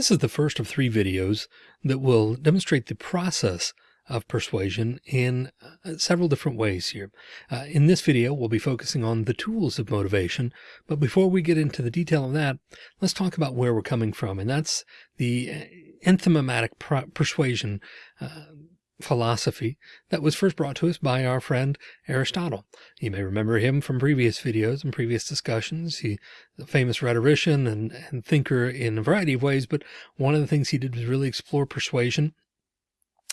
This is the first of three videos that will demonstrate the process of persuasion in uh, several different ways here. Uh, in this video, we'll be focusing on the tools of motivation. But before we get into the detail of that, let's talk about where we're coming from. And that's the uh, enthymematic persuasion uh, philosophy that was first brought to us by our friend Aristotle. You may remember him from previous videos and previous discussions. He's a famous rhetorician and, and thinker in a variety of ways, but one of the things he did was really explore persuasion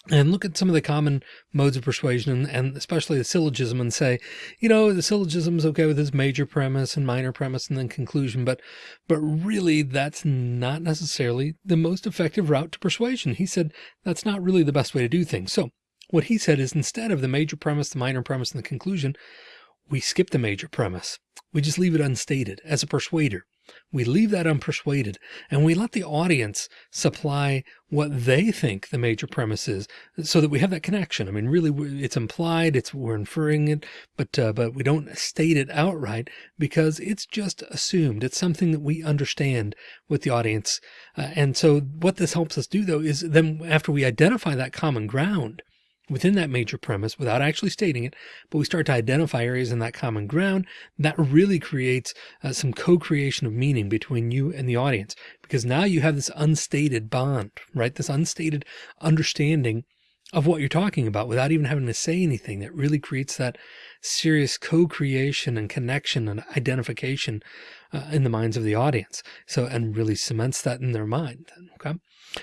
and look at some of the common modes of persuasion and especially the syllogism and say, you know, the syllogism is okay with this major premise and minor premise and then conclusion, but, but really that's not necessarily the most effective route to persuasion. He said that's not really the best way to do things. So what he said is instead of the major premise, the minor premise and the conclusion, we skip the major premise. We just leave it unstated as a persuader. We leave that unpersuaded and we let the audience supply what they think the major premise is so that we have that connection. I mean, really it's implied, it's we're inferring it, but, uh, but we don't state it outright because it's just assumed. It's something that we understand with the audience. Uh, and so what this helps us do though, is then after we identify that common ground, within that major premise without actually stating it, but we start to identify areas in that common ground that really creates uh, some co-creation of meaning between you and the audience, because now you have this unstated bond, right? This unstated understanding of what you're talking about without even having to say anything that really creates that serious co-creation and connection and identification uh, in the minds of the audience. So, and really cements that in their mind. Okay.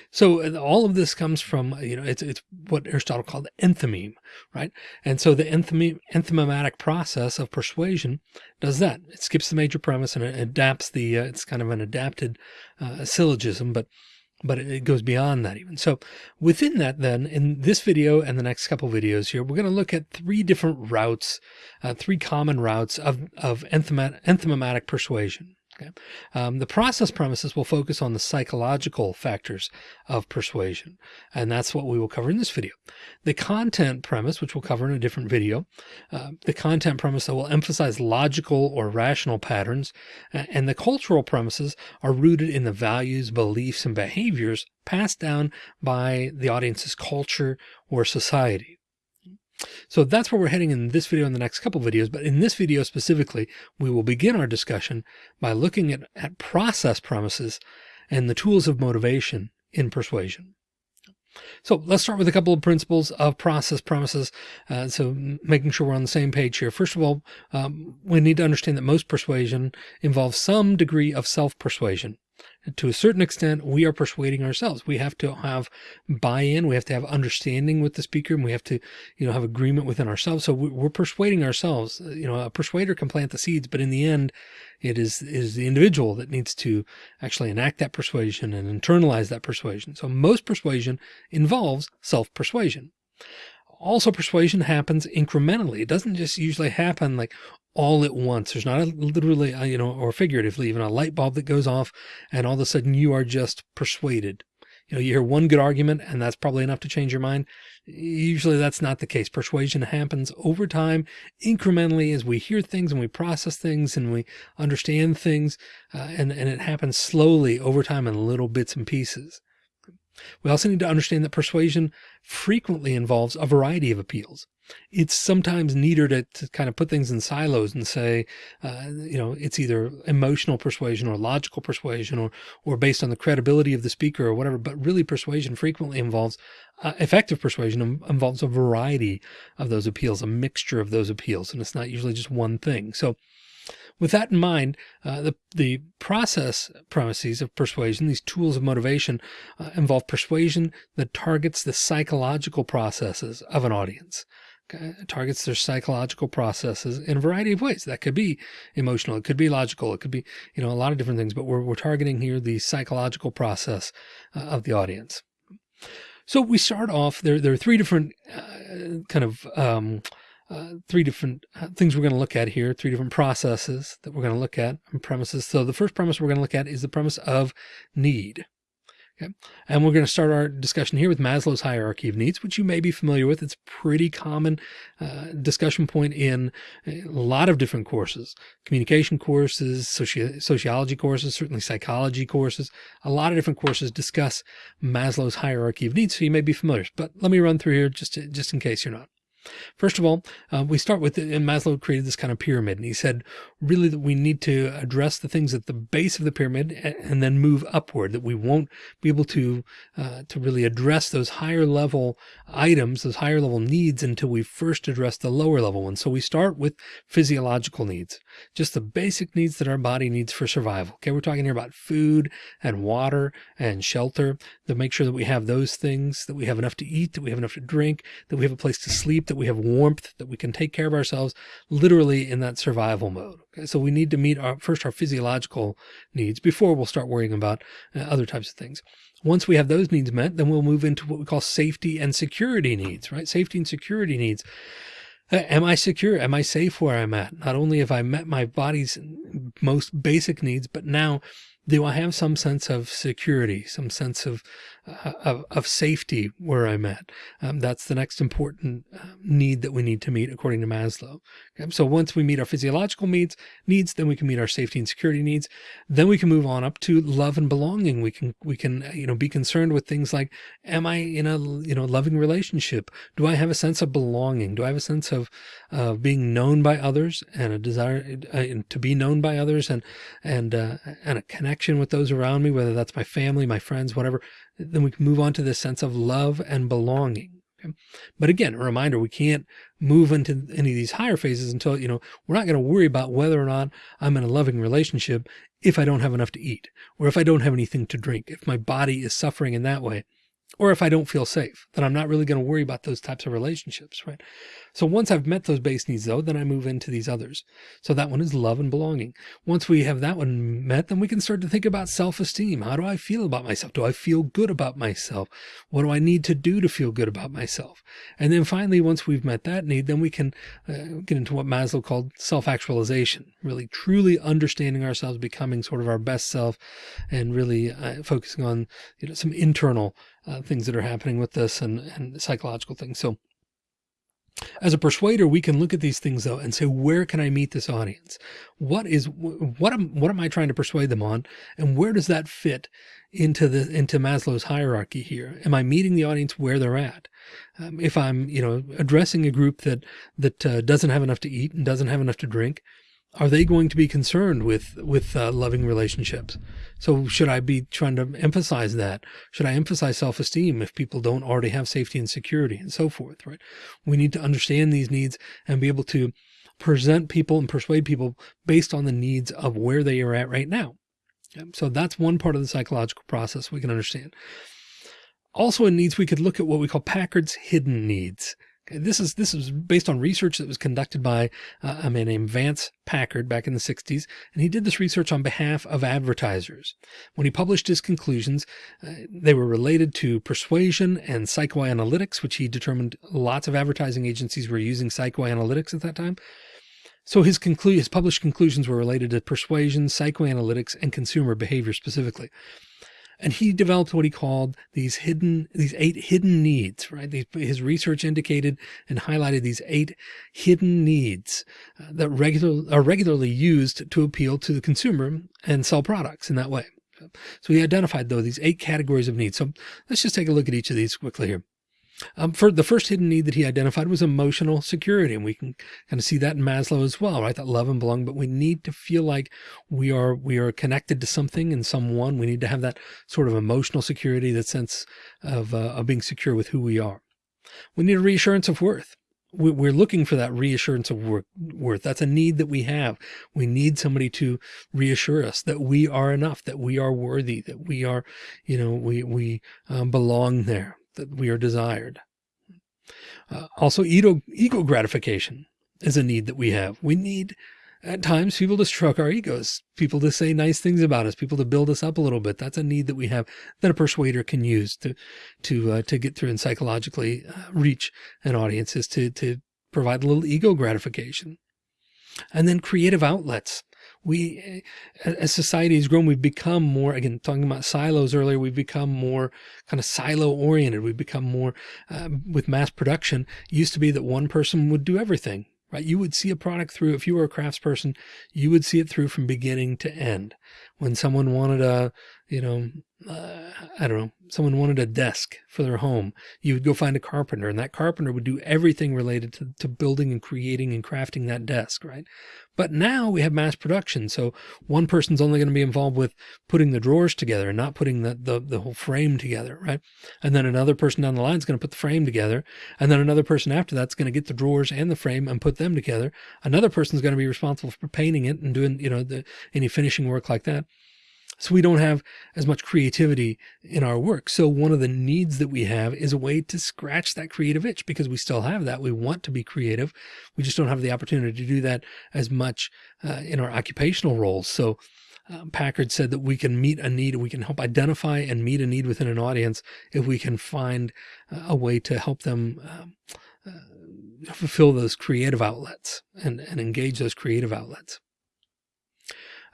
So all of this comes from, uh, you know, it's, it's what Aristotle called enthymeme, right? And so the enthymeme, enthymematic process of persuasion does that. It skips the major premise and it adapts the, uh, it's kind of an adapted uh, syllogism, but but it goes beyond that even. So within that, then in this video and the next couple videos here, we're going to look at three different routes, uh, three common routes of, of enthymematic persuasion. Okay. Um, the process premises will focus on the psychological factors of persuasion, and that's what we will cover in this video. The content premise, which we'll cover in a different video, uh, the content premise that will emphasize logical or rational patterns, and the cultural premises are rooted in the values, beliefs, and behaviors passed down by the audience's culture or society. So that's where we're heading in this video and the next couple videos. But in this video specifically, we will begin our discussion by looking at, at process premises and the tools of motivation in persuasion. So let's start with a couple of principles of process premises. Uh, so making sure we're on the same page here. First of all, um, we need to understand that most persuasion involves some degree of self-persuasion to a certain extent, we are persuading ourselves. We have to have buy-in. We have to have understanding with the speaker and we have to, you know, have agreement within ourselves. So we're persuading ourselves, uh, you know, a persuader can plant the seeds, but in the end, it is, is the individual that needs to actually enact that persuasion and internalize that persuasion. So most persuasion involves self-persuasion also persuasion happens incrementally. It doesn't just usually happen like all at once. There's not a literally, uh, you know, or figuratively, even a light bulb that goes off and all of a sudden you are just persuaded. You know, you hear one good argument and that's probably enough to change your mind. Usually that's not the case. Persuasion happens over time, incrementally as we hear things and we process things and we understand things. Uh, and, and it happens slowly over time in little bits and pieces. We also need to understand that persuasion frequently involves a variety of appeals. It's sometimes neater to, to kind of put things in silos and say, uh, you know, it's either emotional persuasion or logical persuasion or, or based on the credibility of the speaker or whatever. But really persuasion frequently involves uh, effective persuasion involves a variety of those appeals, a mixture of those appeals. And it's not usually just one thing. So with that in mind, uh, the, the process premises of persuasion, these tools of motivation uh, involve persuasion that targets the psychological processes of an audience. It targets their psychological processes in a variety of ways. That could be emotional. It could be logical. It could be, you know, a lot of different things, but we're, we're targeting here the psychological process uh, of the audience. So we start off there. There are three different uh, kind of, um, uh, three different uh, things we're going to look at here, three different processes that we're going to look at and premises. So the first premise we're going to look at is the premise of need. Okay. And we're going to start our discussion here with Maslow's hierarchy of needs, which you may be familiar with. It's pretty common uh, discussion point in a lot of different courses, communication courses, soci sociology courses, certainly psychology courses. A lot of different courses discuss Maslow's hierarchy of needs. So you may be familiar, but let me run through here just, to, just in case you're not. First of all, uh, we start with, and Maslow created this kind of pyramid, and he said really that we need to address the things at the base of the pyramid and then move upward, that we won't be able to, uh, to really address those higher level items, those higher level needs until we first address the lower level ones. So we start with physiological needs, just the basic needs that our body needs for survival. Okay. We're talking here about food and water and shelter to make sure that we have those things, that we have enough to eat, that we have enough to drink, that we have a place to sleep, that we have warmth, that we can take care of ourselves literally in that survival mode. Okay, so we need to meet our first our physiological needs before we'll start worrying about uh, other types of things. Once we have those needs met, then we'll move into what we call safety and security needs, right? Safety and security needs. Uh, am I secure? Am I safe where I'm at? Not only have I met my body's most basic needs, but now do I have some sense of security, some sense of uh, of, of, safety where I'm at? Um, that's the next important uh, need that we need to meet according to Maslow. Okay? So once we meet our physiological needs, needs, then we can meet our safety and security needs. Then we can move on up to love and belonging. We can we can uh, you know be concerned with things like, am I in a you know loving relationship? Do I have a sense of belonging? Do I have a sense of uh, being known by others and a desire uh, to be known by others and and uh, and a connection with those around me, whether that's my family, my friends, whatever then we can move on to this sense of love and belonging. Okay? But again, a reminder, we can't move into any of these higher phases until, you know, we're not going to worry about whether or not I'm in a loving relationship if I don't have enough to eat or if I don't have anything to drink, if my body is suffering in that way or if I don't feel safe, then I'm not really going to worry about those types of relationships, right? So once I've met those base needs though, then I move into these others. So that one is love and belonging. Once we have that one met, then we can start to think about self-esteem. How do I feel about myself? Do I feel good about myself? What do I need to do to feel good about myself? And then finally, once we've met that need, then we can uh, get into what Maslow called self-actualization, really truly understanding ourselves, becoming sort of our best self and really uh, focusing on, you know, some internal uh, things that are happening with this and, and psychological things. So as a persuader, we can look at these things though and say, where can I meet this audience? What is, what am, what am I trying to persuade them on? And where does that fit into the, into Maslow's hierarchy here? Am I meeting the audience where they're at? Um, if I'm, you know, addressing a group that, that uh, doesn't have enough to eat and doesn't have enough to drink, are they going to be concerned with with uh, loving relationships? So should i be trying to emphasize that? Should i emphasize self-esteem if people don't already have safety and security and so forth right? We need to understand these needs and be able to present people and persuade people based on the needs of where they are at right now. So that's one part of the psychological process we can understand. Also in needs we could look at what we call packard's hidden needs this is this is based on research that was conducted by uh, a man named Vance Packard back in the 60s, and he did this research on behalf of advertisers. When he published his conclusions, uh, they were related to persuasion and psychoanalytics, which he determined lots of advertising agencies were using psychoanalytics at that time. So his, conclu his published conclusions were related to persuasion, psychoanalytics, and consumer behavior specifically. And he developed what he called these hidden, these eight hidden needs, right? his research indicated and highlighted these eight hidden needs uh, that regular, are regularly used to appeal to the consumer and sell products in that way. So he identified though these eight categories of needs. So let's just take a look at each of these quickly here. Um, for the first hidden need that he identified was emotional security. And we can kind of see that in Maslow as well, right? That love and belong, but we need to feel like we are, we are connected to something and someone. We need to have that sort of emotional security, that sense of, uh, of being secure with who we are. We need a reassurance of worth. We're looking for that reassurance of worth. That's a need that we have. We need somebody to reassure us that we are enough, that we are worthy, that we are, you know, we, we um, belong there that we are desired. Uh, also, ego, ego gratification is a need that we have. We need at times people to stroke our egos, people to say nice things about us, people to build us up a little bit. That's a need that we have that a persuader can use to, to, uh, to get through and psychologically uh, reach an audience is to, to provide a little ego gratification. And then creative outlets we, as society has grown, we've become more, again, talking about silos earlier, we've become more kind of silo oriented. We've become more uh, with mass production. It used to be that one person would do everything right? You would see a product through, if you were a craftsperson, you would see it through from beginning to end. When someone wanted a, you know, uh, I don't know, someone wanted a desk for their home, you would go find a carpenter and that carpenter would do everything related to, to building and creating and crafting that desk, right? But now we have mass production. So one person's only going to be involved with putting the drawers together and not putting the, the, the whole frame together, right? And then another person down the line is going to put the frame together. And then another person after that's going to get the drawers and the frame and put them together. Another person's going to be responsible for painting it and doing, you know, the, any finishing work like that. So we don't have as much creativity in our work. So one of the needs that we have is a way to scratch that creative itch because we still have that. We want to be creative. We just don't have the opportunity to do that as much uh, in our occupational roles. So uh, Packard said that we can meet a need, we can help identify and meet a need within an audience if we can find uh, a way to help them um, uh, fulfill those creative outlets and, and engage those creative outlets.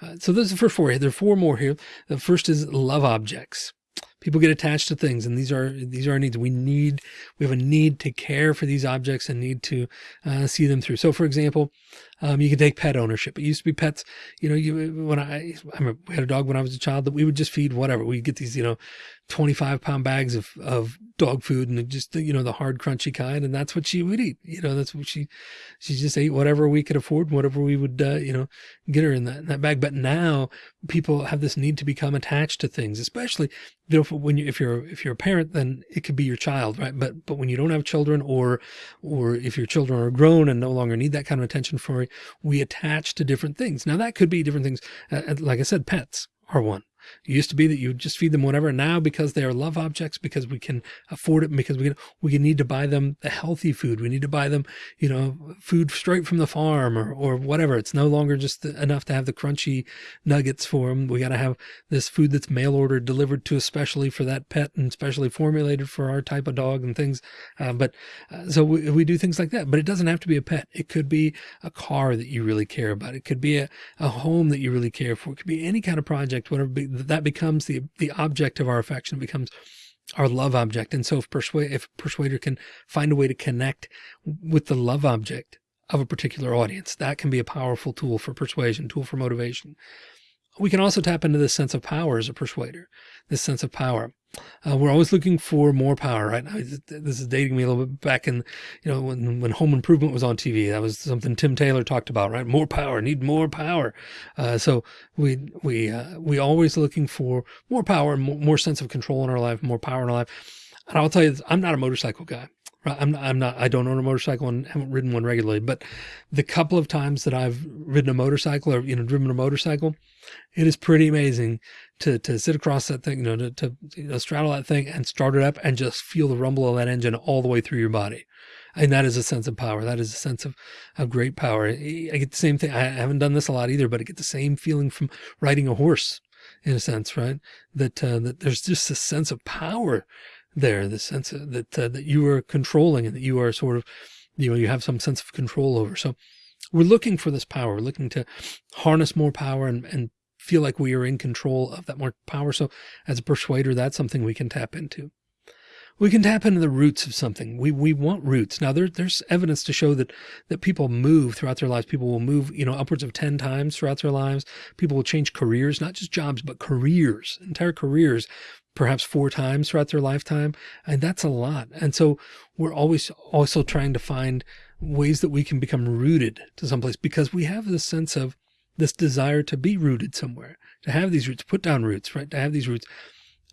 Uh, so those are first four. There are four more here. The first is love objects. People get attached to things and these are, these are our needs. We need, we have a need to care for these objects and need to uh, see them through. So for example, um, you can take pet ownership. It used to be pets, you know, you, when I, I remember we had a dog when I was a child that we would just feed whatever. We'd get these, you know, 25 pound bags of, of dog food and just, you know, the hard crunchy kind. And that's what she would eat. You know, that's what she, she just ate whatever we could afford, whatever we would, uh, you know, get her in that, in that bag. But now people have this need to become attached to things, especially you know, when you, if you're, if you're a parent, then it could be your child, right? But, but when you don't have children or, or if your children are grown and no longer need that kind of attention for we attach to different things. Now that could be different things. Uh, like I said, pets are one. It used to be that you just feed them whatever. Now, because they are love objects, because we can afford it, because we can, we need to buy them the healthy food. We need to buy them, you know, food straight from the farm or, or whatever. It's no longer just enough to have the crunchy nuggets for them. We got to have this food that's mail ordered delivered to especially for that pet and specially formulated for our type of dog and things. Uh, but uh, so we, we do things like that, but it doesn't have to be a pet. It could be a car that you really care about. It could be a, a home that you really care for. It could be any kind of project, whatever that becomes the, the object of our affection, it becomes our love object. And so if persuade, if persuader can find a way to connect with the love object of a particular audience, that can be a powerful tool for persuasion, tool for motivation. We can also tap into this sense of power as a persuader, this sense of power. Uh, we're always looking for more power, right? Now, this is dating me a little bit back in, you know, when, when home improvement was on TV, that was something Tim Taylor talked about, right? More power, need more power. Uh, so we, we, uh, we always looking for more power, more, more sense of control in our life, more power in our life. And I'll tell you, this, I'm not a motorcycle guy. I'm not, I'm not, I don't own a motorcycle and haven't ridden one regularly, but the couple of times that I've ridden a motorcycle or, you know, driven a motorcycle, it is pretty amazing to, to sit across that thing, you know, to, to you know, straddle that thing and start it up and just feel the rumble of that engine all the way through your body. And that is a sense of power. That is a sense of, of great power. I get the same thing. I haven't done this a lot either, but I get the same feeling from riding a horse in a sense, right? That, uh, that there's just a sense of power there, the sense that, uh, that you are controlling and that you are sort of, you know, you have some sense of control over. So we're looking for this power, we're looking to harness more power and, and feel like we are in control of that more power. So as a persuader, that's something we can tap into. We can tap into the roots of something. We, we want roots. Now there, there's evidence to show that, that people move throughout their lives. People will move, you know, upwards of 10 times throughout their lives. People will change careers, not just jobs, but careers, entire careers perhaps four times throughout their lifetime. And that's a lot. And so we're always also trying to find ways that we can become rooted to someplace because we have this sense of this desire to be rooted somewhere, to have these roots, put down roots, right? To have these roots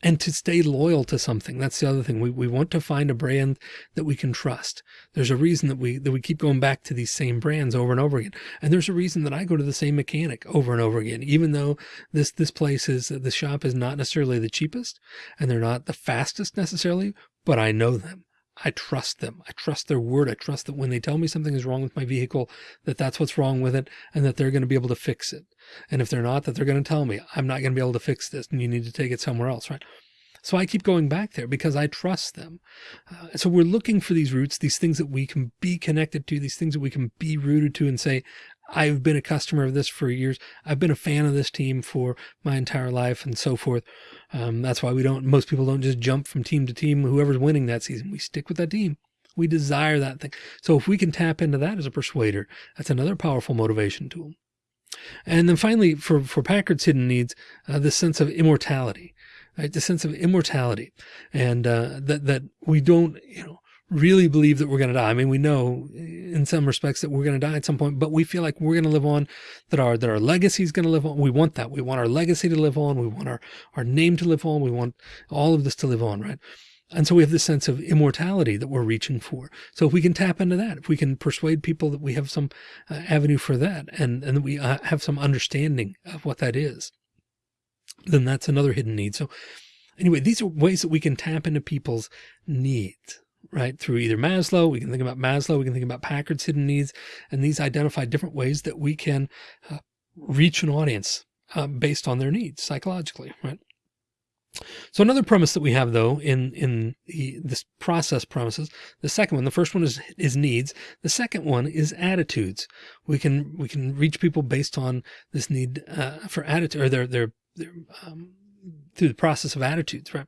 and to stay loyal to something. That's the other thing. We, we want to find a brand that we can trust. There's a reason that we, that we keep going back to these same brands over and over again. And there's a reason that I go to the same mechanic over and over again, even though this, this place is, the shop is not necessarily the cheapest and they're not the fastest necessarily, but I know them. I trust them. I trust their word. I trust that when they tell me something is wrong with my vehicle, that that's what's wrong with it and that they're going to be able to fix it. And if they're not, that they're going to tell me I'm not going to be able to fix this and you need to take it somewhere else. Right. So I keep going back there because I trust them. Uh, so we're looking for these roots, these things that we can be connected to, these things that we can be rooted to and say, I've been a customer of this for years. I've been a fan of this team for my entire life and so forth. Um, that's why we don't, most people don't just jump from team to team. Whoever's winning that season, we stick with that team. We desire that thing. So if we can tap into that as a persuader, that's another powerful motivation tool. And then finally, for, for Packard's hidden needs, uh, the sense of immortality, right? The sense of immortality and uh, that, that we don't, you know, really believe that we're going to die. I mean, we know in some respects that we're going to die at some point, but we feel like we're going to live on, that our, that our legacy is going to live on. We want that. We want our legacy to live on. We want our, our name to live on. We want all of this to live on, right? And so we have this sense of immortality that we're reaching for. So if we can tap into that, if we can persuade people that we have some uh, avenue for that and, and that we uh, have some understanding of what that is, then that's another hidden need. So anyway, these are ways that we can tap into people's needs right? Through either Maslow, we can think about Maslow, we can think about Packard's hidden needs, and these identify different ways that we can uh, reach an audience uh, based on their needs psychologically, right? So another premise that we have though in in the, this process premises, the second one, the first one is is needs. The second one is attitudes. We can we can reach people based on this need uh, for attitude or their their, their um, through the process of attitudes, right?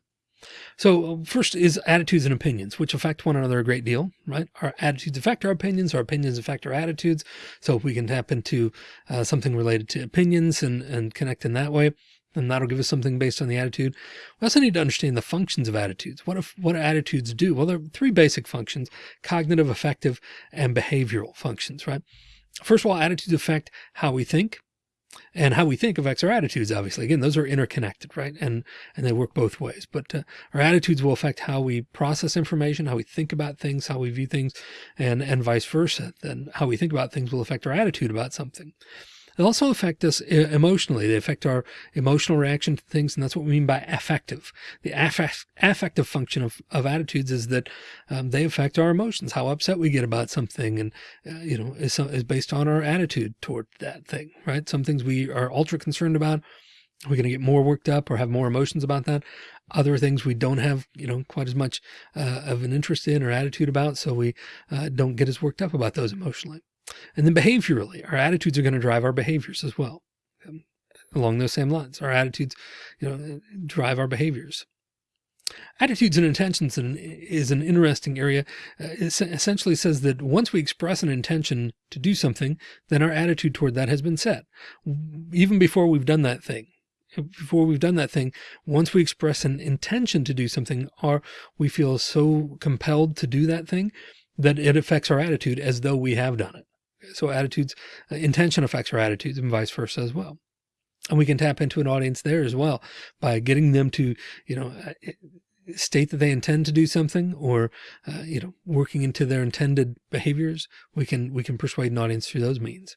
So first is attitudes and opinions, which affect one another a great deal, right? Our attitudes affect our opinions, our opinions affect our attitudes. So if we can tap into uh, something related to opinions and, and connect in that way, and that'll give us something based on the attitude. We also need to understand the functions of attitudes. What if, what attitudes do? Well, there are three basic functions, cognitive, affective, and behavioral functions, right? First of all, attitudes affect how we think, and how we think affects our attitudes. Obviously, again, those are interconnected, right? And, and they work both ways, but uh, our attitudes will affect how we process information, how we think about things, how we view things and, and vice versa. Then how we think about things will affect our attitude about something. They also affect us emotionally. They affect our emotional reaction to things. And that's what we mean by affective. The affect, affective function of, of attitudes is that um, they affect our emotions, how upset we get about something. And, uh, you know, is, is based on our attitude toward that thing, right? Some things we are ultra concerned about. We're going to get more worked up or have more emotions about that. Other things we don't have, you know, quite as much uh, of an interest in or attitude about. So we uh, don't get as worked up about those emotionally. And then behaviorally, our attitudes are going to drive our behaviors as well. Um, along those same lines, our attitudes, you know, drive our behaviors. Attitudes and intentions is an interesting area. Uh, it essentially says that once we express an intention to do something, then our attitude toward that has been set. Even before we've done that thing, before we've done that thing, once we express an intention to do something, or we feel so compelled to do that thing that it affects our attitude as though we have done it. So attitudes, uh, intention affects our attitudes and vice versa as well. And we can tap into an audience there as well by getting them to, you know, uh, state that they intend to do something or, uh, you know, working into their intended behaviors. We can, we can persuade an audience through those means.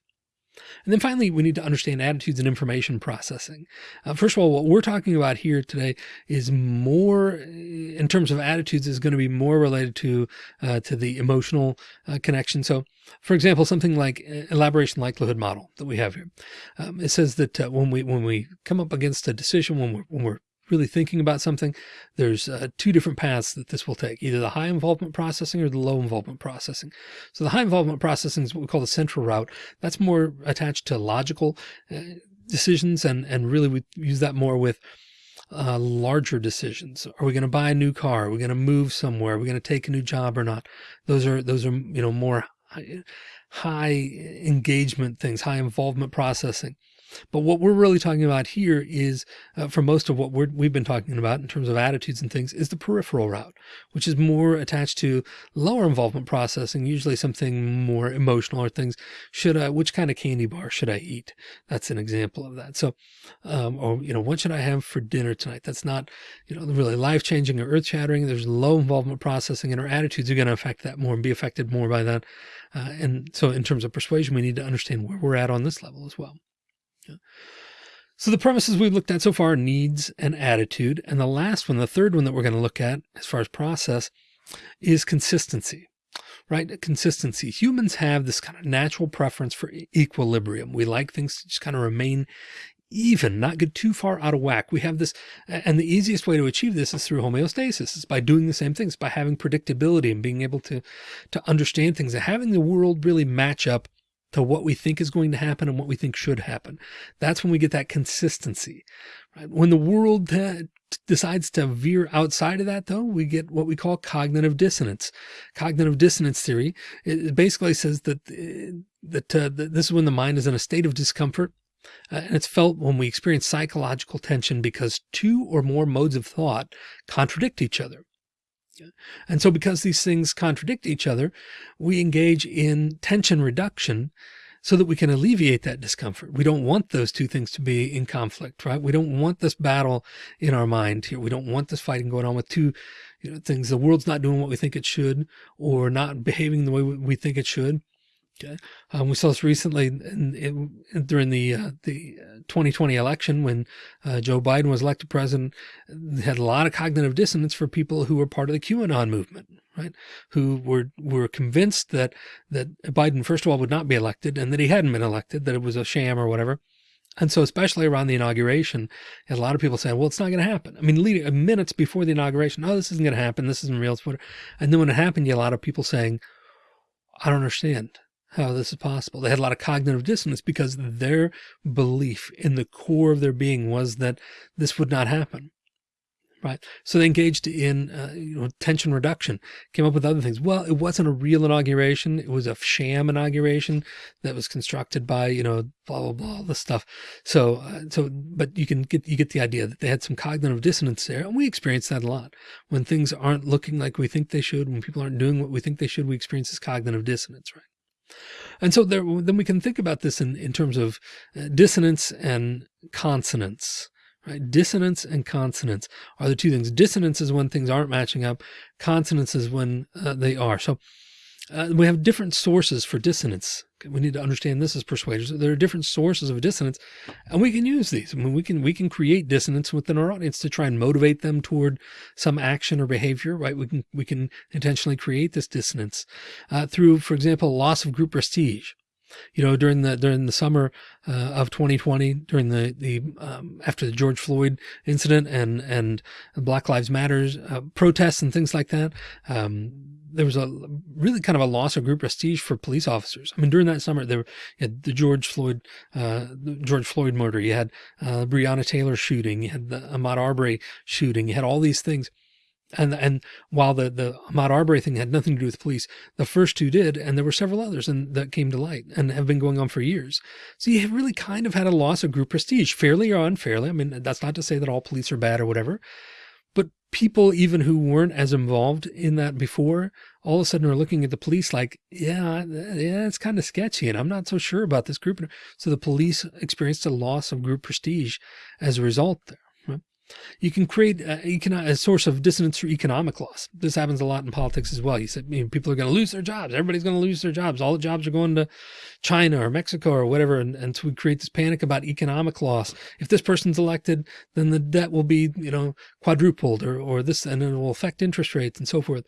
And then finally, we need to understand attitudes and information processing. Uh, first of all, what we're talking about here today is more in terms of attitudes is going to be more related to, uh, to the emotional uh, connection. So for example, something like uh, elaboration likelihood model that we have here. Um, it says that uh, when we, when we come up against a decision, when we're, when we're really thinking about something, there's uh, two different paths that this will take, either the high involvement processing or the low involvement processing. So the high involvement processing is what we call the central route. That's more attached to logical uh, decisions. And, and really we use that more with uh, larger decisions. Are we going to buy a new car? Are we going to move somewhere? Are we going to take a new job or not? Those are, those are, you know, more high engagement things, high involvement processing. But what we're really talking about here is uh, for most of what we have been talking about in terms of attitudes and things is the peripheral route, which is more attached to lower involvement processing, usually something more emotional or things. Should I, which kind of candy bar should I eat? That's an example of that. So, um, or, you know, what should I have for dinner tonight? That's not, you know, really life changing or earth shattering. There's low involvement processing and our attitudes are going to affect that more and be affected more by that. Uh, and so in terms of persuasion, we need to understand where we're at on this level as well. So the premises we've looked at so far, are needs and attitude. And the last one, the third one that we're going to look at as far as process is consistency, right? Consistency. Humans have this kind of natural preference for equilibrium. We like things to just kind of remain even, not get too far out of whack. We have this, and the easiest way to achieve this is through homeostasis, is by doing the same things, by having predictability and being able to, to understand things and having the world really match up to what we think is going to happen and what we think should happen. That's when we get that consistency. Right? When the world decides to veer outside of that, though, we get what we call cognitive dissonance. Cognitive dissonance theory it basically says that that, uh, that this is when the mind is in a state of discomfort. Uh, and it's felt when we experience psychological tension because two or more modes of thought contradict each other. And so because these things contradict each other, we engage in tension reduction so that we can alleviate that discomfort. We don't want those two things to be in conflict, right? We don't want this battle in our mind here. We don't want this fighting going on with two you know, things. The world's not doing what we think it should or not behaving the way we think it should. Okay. Um, we saw this recently in, in, during the uh, the 2020 uh, election when uh, Joe Biden was elected president. Had a lot of cognitive dissonance for people who were part of the QAnon movement, right? Who were were convinced that that Biden, first of all, would not be elected, and that he hadn't been elected, that it was a sham or whatever. And so, especially around the inauguration, a lot of people saying, well, it's not going to happen. I mean, uh, minutes before the inauguration, oh, this isn't going to happen. This isn't real. And then when it happened, you had a lot of people saying, I don't understand how this is possible. They had a lot of cognitive dissonance because their belief in the core of their being was that this would not happen. Right. So they engaged in, uh, you know, tension reduction, came up with other things. Well, it wasn't a real inauguration. It was a sham inauguration that was constructed by, you know, blah, blah, blah, all this stuff. So, uh, so, but you can get, you get the idea that they had some cognitive dissonance there. And we experience that a lot when things aren't looking like we think they should, when people aren't doing what we think they should, we experience this cognitive dissonance, right? And so there, then we can think about this in, in terms of uh, dissonance and consonance, right? Dissonance and consonance are the two things. Dissonance is when things aren't matching up. Consonance is when uh, they are. So uh, we have different sources for dissonance. We need to understand this as persuaders. There are different sources of dissonance and we can use these. I mean, we can, we can create dissonance within our audience to try and motivate them toward some action or behavior, right? We can, we can intentionally create this dissonance uh, through, for example, loss of group prestige you know, during the during the summer uh, of 2020, during the the um, after the George Floyd incident and and Black Lives Matters uh, protests and things like that, um, there was a really kind of a loss of group prestige for police officers. I mean, during that summer, there the George Floyd, uh, George Floyd murder. You had uh, Breonna Taylor shooting. You had the Ahmaud Arbery shooting. You had all these things. And, and while the, the Ahmaud Arbery thing had nothing to do with police, the first two did, and there were several others and that came to light and have been going on for years. So you really kind of had a loss of group prestige, fairly or unfairly. I mean, that's not to say that all police are bad or whatever, but people even who weren't as involved in that before all of a sudden are looking at the police like yeah yeah it's kind of sketchy and i'm not so sure about this group so the police experienced a loss of group prestige as a result there you can create a, a, source of dissonance through economic loss. This happens a lot in politics as well. You said you know, people are going to lose their jobs. Everybody's going to lose their jobs. All the jobs are going to China or Mexico or whatever. And, and so we create this panic about economic loss. If this person's elected, then the debt will be, you know, quadrupled or, or this, and it will affect interest rates and so forth.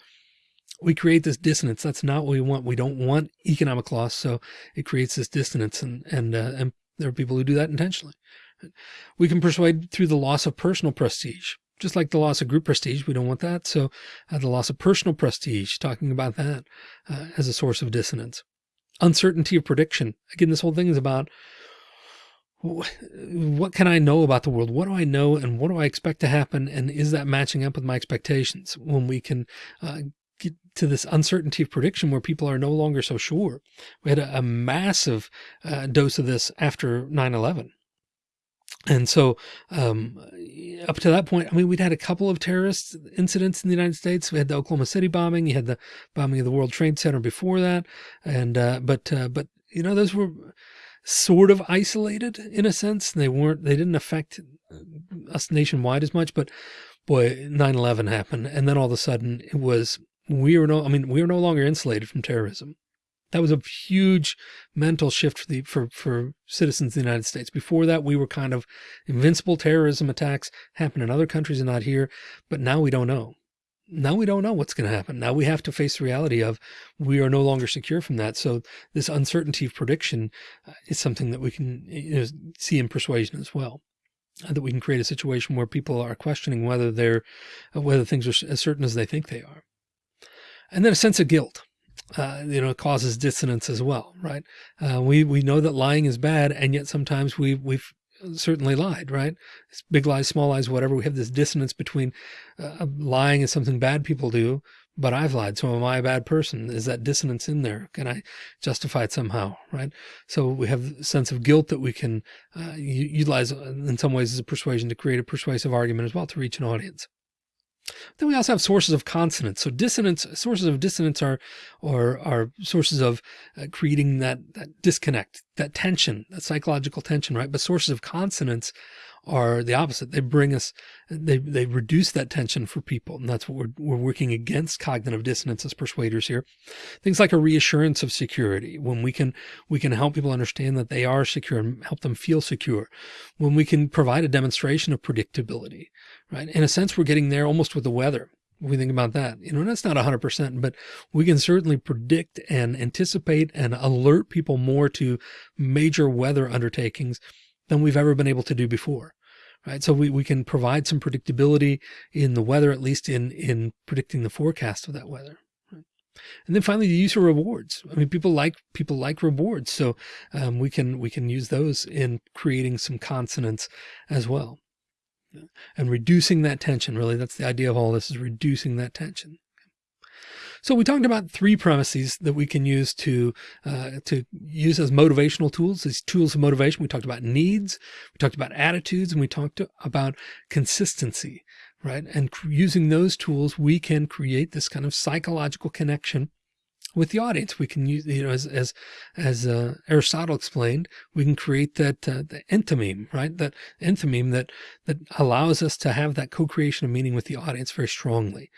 We create this dissonance. That's not what we want. We don't want economic loss. So it creates this dissonance and, and, uh, and there are people who do that intentionally. We can persuade through the loss of personal prestige, just like the loss of group prestige. We don't want that. So uh, the loss of personal prestige, talking about that uh, as a source of dissonance. Uncertainty of prediction. Again, this whole thing is about what can I know about the world? What do I know and what do I expect to happen? And is that matching up with my expectations when we can uh, get to this uncertainty of prediction where people are no longer so sure? We had a, a massive uh, dose of this after 9-11 and so, um, up to that point, I mean, we'd had a couple of terrorist incidents in the United States. We had the Oklahoma City bombing. You had the bombing of the World Trade Center before that. And, uh, but, uh, but, you know, those were sort of isolated in a sense. They weren't, they didn't affect us nationwide as much, but boy, 9-11 happened. And then all of a sudden it was, we were no, I mean, we were no longer insulated from terrorism. That was a huge mental shift for the for for citizens of the United States. Before that, we were kind of invincible terrorism attacks happen in other countries and not here. But now we don't know. Now we don't know what's going to happen. Now we have to face the reality of we are no longer secure from that. So this uncertainty of prediction uh, is something that we can you know, see in persuasion as well. Uh, that we can create a situation where people are questioning whether they're uh, whether things are as certain as they think they are. And then a sense of guilt uh, you know, causes dissonance as well, right? Uh, we we know that lying is bad, and yet sometimes we we've certainly lied, right? It's big lies, small lies, whatever. We have this dissonance between uh, lying is something bad people do, but I've lied. So am I a bad person? Is that dissonance in there? Can I justify it somehow? Right. So we have a sense of guilt that we can uh, utilize in some ways as a persuasion to create a persuasive argument as well to reach an audience. Then we also have sources of consonance. So dissonance, sources of dissonance are, or are sources of uh, creating that, that disconnect, that tension, that psychological tension, right? But sources of consonance are the opposite. They bring us, they, they reduce that tension for people. And that's what we're, we're working against cognitive dissonance as persuaders here. Things like a reassurance of security when we can, we can help people understand that they are secure and help them feel secure. When we can provide a demonstration of predictability, right? In a sense, we're getting there almost with the weather. We think about that, you know, that's not hundred percent, but we can certainly predict and anticipate and alert people more to major weather undertakings than we've ever been able to do before. Right. So we, we can provide some predictability in the weather, at least in, in predicting the forecast of that weather. And then finally, the use of rewards. I mean, people like people like rewards, so um, we can we can use those in creating some consonance as well, and reducing that tension. Really, that's the idea of all this: is reducing that tension. So we talked about three premises that we can use to uh, to use as motivational tools, these tools of motivation. We talked about needs, we talked about attitudes, and we talked about consistency, right? And using those tools, we can create this kind of psychological connection with the audience. We can use, you know, as, as, as uh, Aristotle explained, we can create that, uh, the enthymeme, right? That enthymeme that, that allows us to have that co-creation of meaning with the audience very strongly.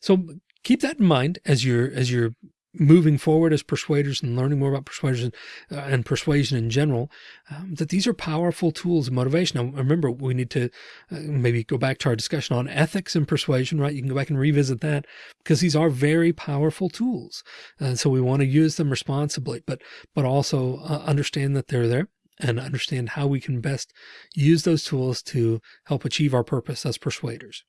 So keep that in mind as you're as you're moving forward as persuaders and learning more about persuasion uh, and persuasion in general, um, that these are powerful tools of motivation. Now, remember, we need to uh, maybe go back to our discussion on ethics and persuasion, right? You can go back and revisit that because these are very powerful tools. And so we want to use them responsibly, but, but also uh, understand that they're there and understand how we can best use those tools to help achieve our purpose as persuaders.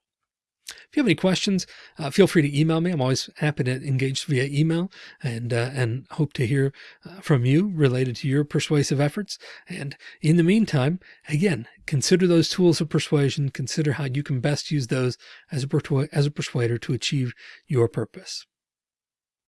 If you have any questions, uh, feel free to email me. I'm always happy to engage via email and, uh, and hope to hear uh, from you related to your persuasive efforts. And in the meantime, again, consider those tools of persuasion. Consider how you can best use those as a, as a persuader to achieve your purpose.